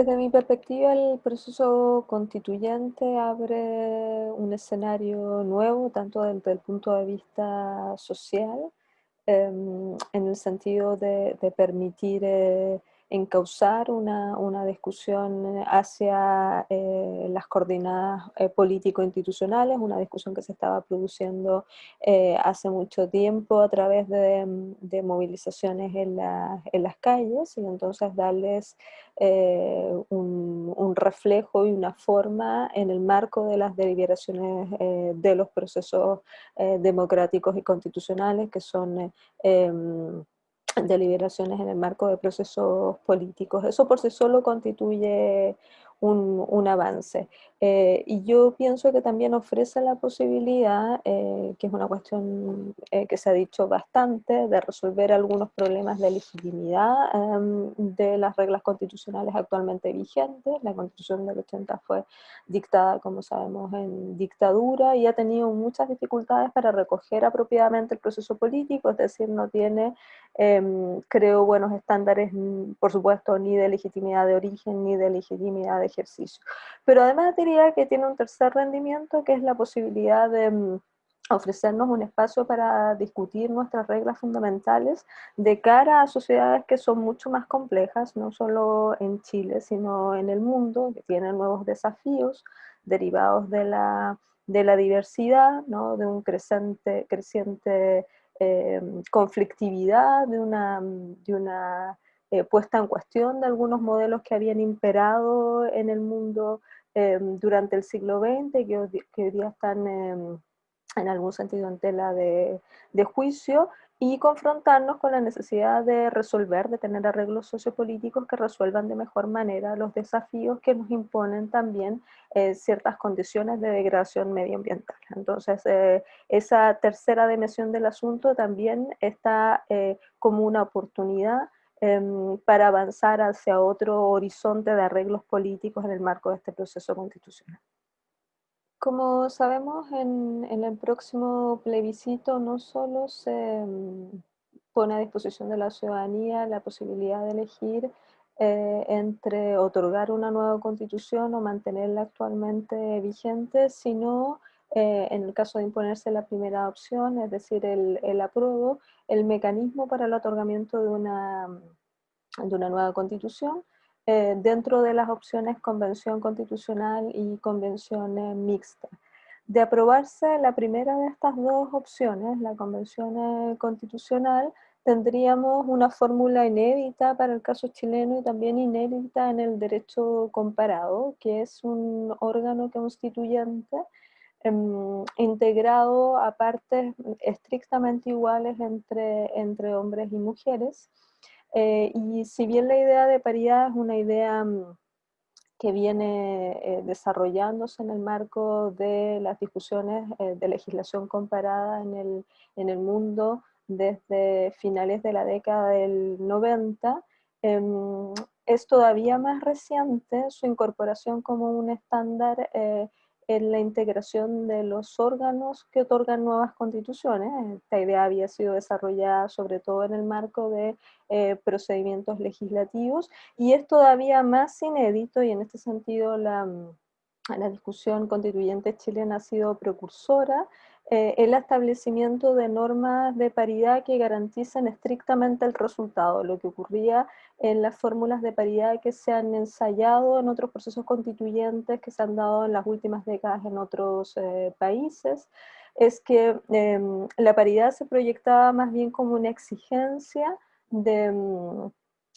Desde mi perspectiva, el proceso constituyente abre un escenario nuevo, tanto desde el punto de vista social, em, en el sentido de, permitir eh, encauzar una, una discusión hacia eh, las coordenadas eh, político-institucionales, una discusión que se estaba produciendo eh, hace mucho tiempo a través de, de movilizaciones en, en, las calles y entonces darles un, un, reflejo y una forma en el marco de las deliberaciones de los procesos democráticos y constitucionales que son em, deliberaciones en el marco de procesos políticos. Eso por sí solo constituye un, avance. Eh, y yo pienso que también ofrece la posibilidad, eh, que es una cuestión eh, que se ha dicho bastante, de resolver algunos problemas de legitimidad em, de las reglas constitucionales actualmente vigentes. La constitución del 80 fue dictada, como sabemos, en dictadura y ha tenido muchas dificultades para recoger apropiadamente el proceso político, es decir, no tiene, em, creo, buenos estándares, mm, por supuesto, ni de legitimidad de origen, ni de legitimidad de ejercicio. Pero además que tiene un tercer rendimiento que es la posibilidad de mm, ofrecernos un espacio para discutir nuestras reglas fundamentales de cara a sociedades que son mucho más complejas, no solo en Chile, sino en el mundo, que tienen nuevos desafíos derivados de la, de la diversidad, ¿no? de un creciente, creciente eh, conflictividad, de una, de una eh, puesta en cuestión de algunos modelos que habían imperado en el mundo em, durante el siglo XX, que hoy, día están em, en algún sentido en tela de, juicio, y confrontarnos con la necesidad de resolver, de tener arreglos sociopolíticos que resuelvan de mejor manera los desafíos que nos imponen también eh, ciertas condiciones de degradación medioambiental. Entonces, eh, esa tercera dimensión del asunto también está como una oportunidad Em, para avanzar hacia otro horizonte de arreglos políticos en el marco de este proceso constitucional. Como sabemos, en, el próximo plebiscito no solo se em, pone a disposición de la ciudadanía la posibilidad de elegir eh, entre otorgar una nueva constitución o mantenerla actualmente vigente, sino eh, en el caso de imponerse la primera opción, es decir, el, el apruebo, el mecanismo para el otorgamiento de una, de una nueva constitución, eh, dentro de las opciones convención constitucional y convención mixta. De aprobarse la primera de estas dos opciones, la convención eh, constitucional, tendríamos una fórmula inédita para el caso chileno y también inédita en el derecho comparado, que es un órgano constituyente Em, integrado a partes estrictamente iguales entre, entre hombres y mujeres. Eh, y si bien la idea de paridad es una idea mm, que viene eh, desarrollándose en el marco de las discusiones eh, de legislación comparada en el, en el mundo desde finales de la década del 90, em, es todavía más reciente su incorporación como un estándar en la integración de los órganos que otorgan nuevas constituciones. Esta idea había sido desarrollada sobre todo en el marco de eh, procedimientos legislativos y es todavía más inédito y en este sentido la, la discusión constituyente chilena ha sido precursora eh, el establecimiento de normas de paridad que garanticen estrictamente el resultado, lo que ocurría en las fórmulas de paridad que se han ensayado en otros procesos constituyentes que se han dado en las últimas décadas en otros eh, países, es que em, la paridad se proyectaba más bien como una exigencia de mm,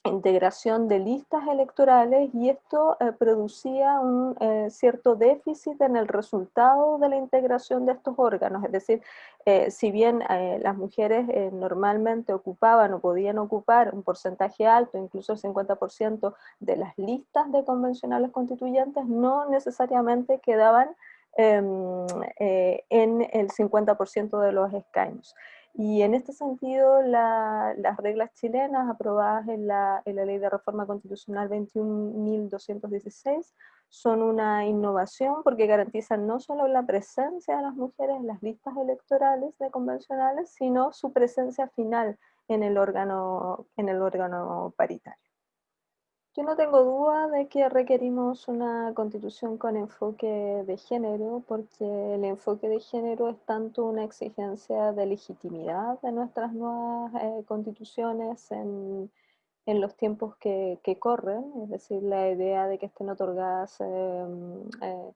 integración de listas electorales y esto eh, producía un eh, cierto déficit en el resultado de la integración de estos órganos, es decir, eh, si bien las mujeres normalmente ocupaban o podían ocupar un porcentaje alto, incluso el 50% de las listas de convencionales constituyentes, no necesariamente quedaban em, en el 50% de los escaños. Y en este sentido, las reglas chilenas aprobadas en la, en la Ley de Reforma Constitucional 21.216 son una innovación porque garantizan no solo la presencia de las mujeres en las listas electorales de convencionales, sino su presencia final en el órgano, en el órgano paritario. Yo no tengo duda de que requerimos una constitución con enfoque de género, porque el enfoque de género es tanto una exigencia de legitimidad de nuestras nuevas eh, constituciones en, en, los tiempos que, que, corren, es decir, la idea de que estén otorgadas eh, eh,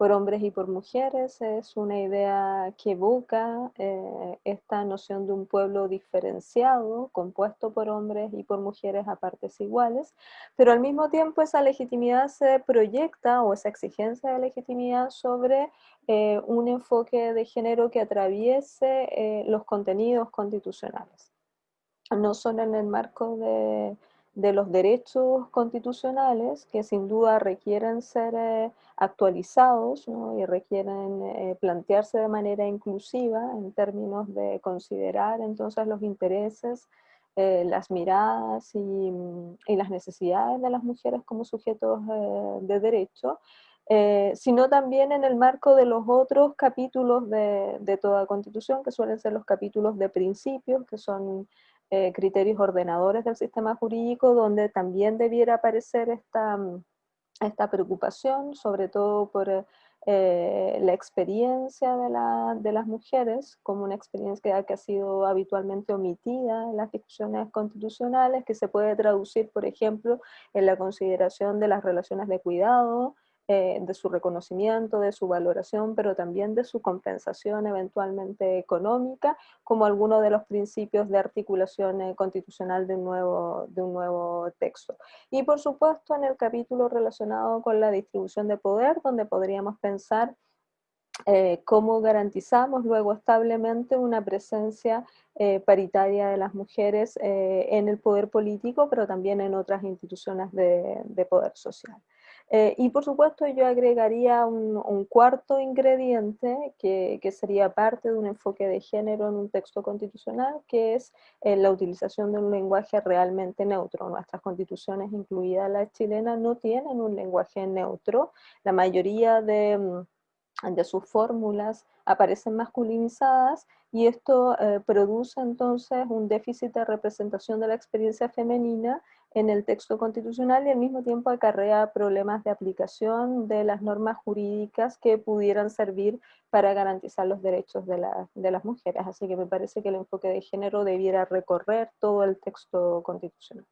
por hombres y por mujeres, es una idea que evoca eh, esta noción de un pueblo diferenciado, compuesto por hombres y por mujeres a partes iguales, pero al mismo tiempo esa legitimidad se proyecta, o esa exigencia de legitimidad, sobre eh, un enfoque de género que atraviese eh, los contenidos constitucionales. No solo en el marco de de los derechos constitucionales que sin duda requieren ser eh, actualizados y requieren eh, plantearse de manera inclusiva en términos de considerar entonces los intereses, eh, las miradas y, las necesidades de las mujeres como sujetos de derecho, sino también en el marco de los otros capítulos de, de toda constitución, que suelen ser los capítulos de principios, que son eh, criterios ordenadores del sistema jurídico, donde también debiera aparecer esta, mm, esta preocupación, sobre todo por eh, la experiencia de, de, las mujeres, como una experiencia que ha sido habitualmente omitida en las discusiones constitucionales, que se puede traducir, por ejemplo, en la consideración de las relaciones de cuidado, eh, de su reconocimiento, de su valoración, pero también de su compensación eventualmente económica, como alguno de los principios de articulación eh, constitucional de un, nuevo, de un nuevo texto. Y por supuesto en el capítulo relacionado con la distribución de poder, donde podríamos pensar eh, cómo garantizamos luego establemente una presencia paritaria de las mujeres en el poder político, pero también en otras instituciones de, de poder social. Eh, y por supuesto yo agregaría un, cuarto ingrediente que, que, sería parte de un enfoque de género en un texto constitucional, que es eh, la utilización de un lenguaje realmente neutro. Nuestras constituciones, incluida la chilena, no tienen un lenguaje neutro. La mayoría de, mm, de sus fórmulas aparecen masculinizadas y esto eh, produce entonces un déficit de representación de la experiencia femenina en el texto constitucional y al mismo tiempo acarrea problemas de aplicación de las normas jurídicas que pudieran servir para garantizar los derechos de, de las mujeres. Así que me parece que el enfoque de género debiera recorrer todo el texto constitucional.